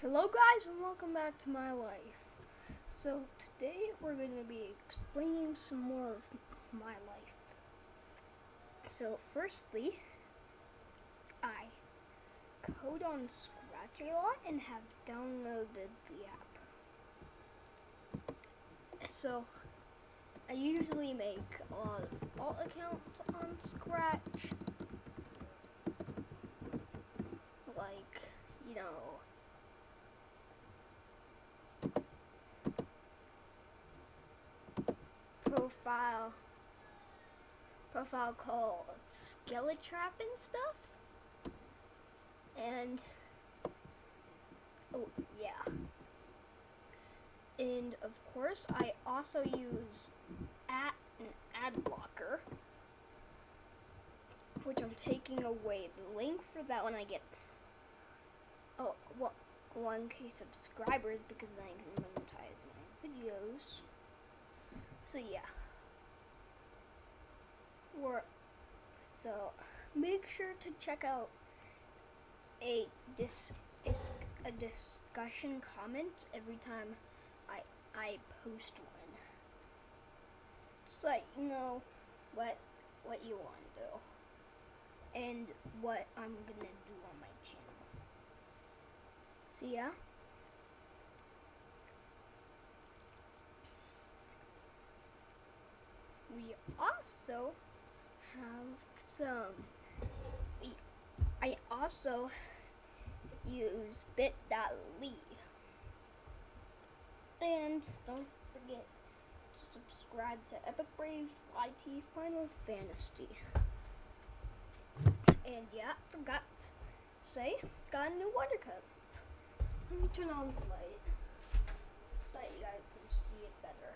Hello guys and welcome back to my life. So today we're going to be explaining some more of my life. So firstly, I code on Scratch a lot and have downloaded the app. So I usually make a lot of alt accounts on Scratch. Like, you know, profile profile called Skeletrap and stuff. And oh yeah. And of course I also use at an ad blocker. Which I'm taking away the link for that when I get oh well 1k subscribers because then I can monetize my videos. So yeah. We're, so make sure to check out a dis, dis a discussion comment every time I I post one. Just let you know what what you want to do and what I'm gonna do on my channel. So yeah. we also Um, some I also use bit.ly and don't forget to subscribe to Epic Brave IT Final Fantasy. And yeah forgot to say got a new water cup. Let me turn on the light. So you guys can see it better.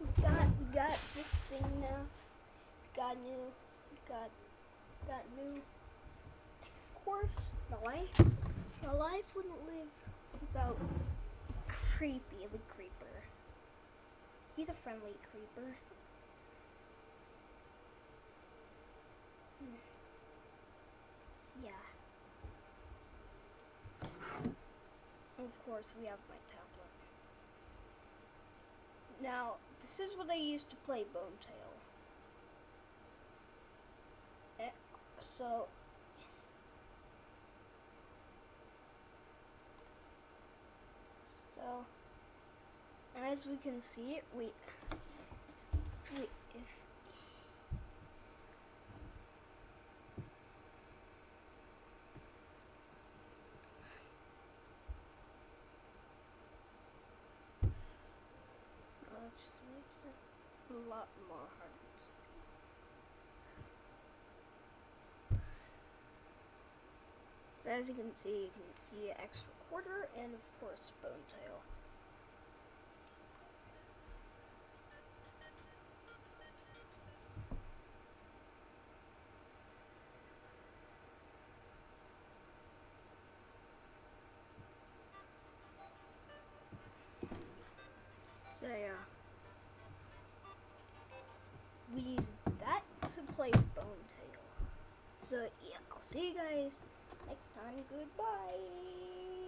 We got we got this thing now. Got new got got new of course my life my life wouldn't live without creepy the creeper. He's a friendly creeper. Hmm. Yeah. And of course we have my tablet. Now, this is what I used to play Bone Tail. So, so, as we can see, we, if we, if just makes it a lot more hard to see. So as you can see, you can see extra quarter and of course bone tail. So yeah. We use that to play Bone Tail. So yeah, I'll see you guys next time. Goodbye.